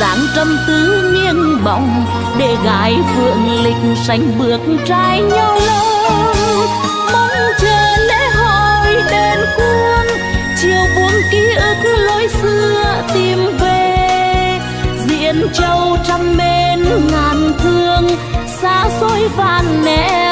dáng trầm tư nghiêng bóng để gái phượng lịch sánh bước trai nhau lâu. Mong chờ lễ hội đền cuông chiều buông ký ức lối xưa tìm về. Diễn châu trăm mến ngàn thương, xa xôi vạn nẻo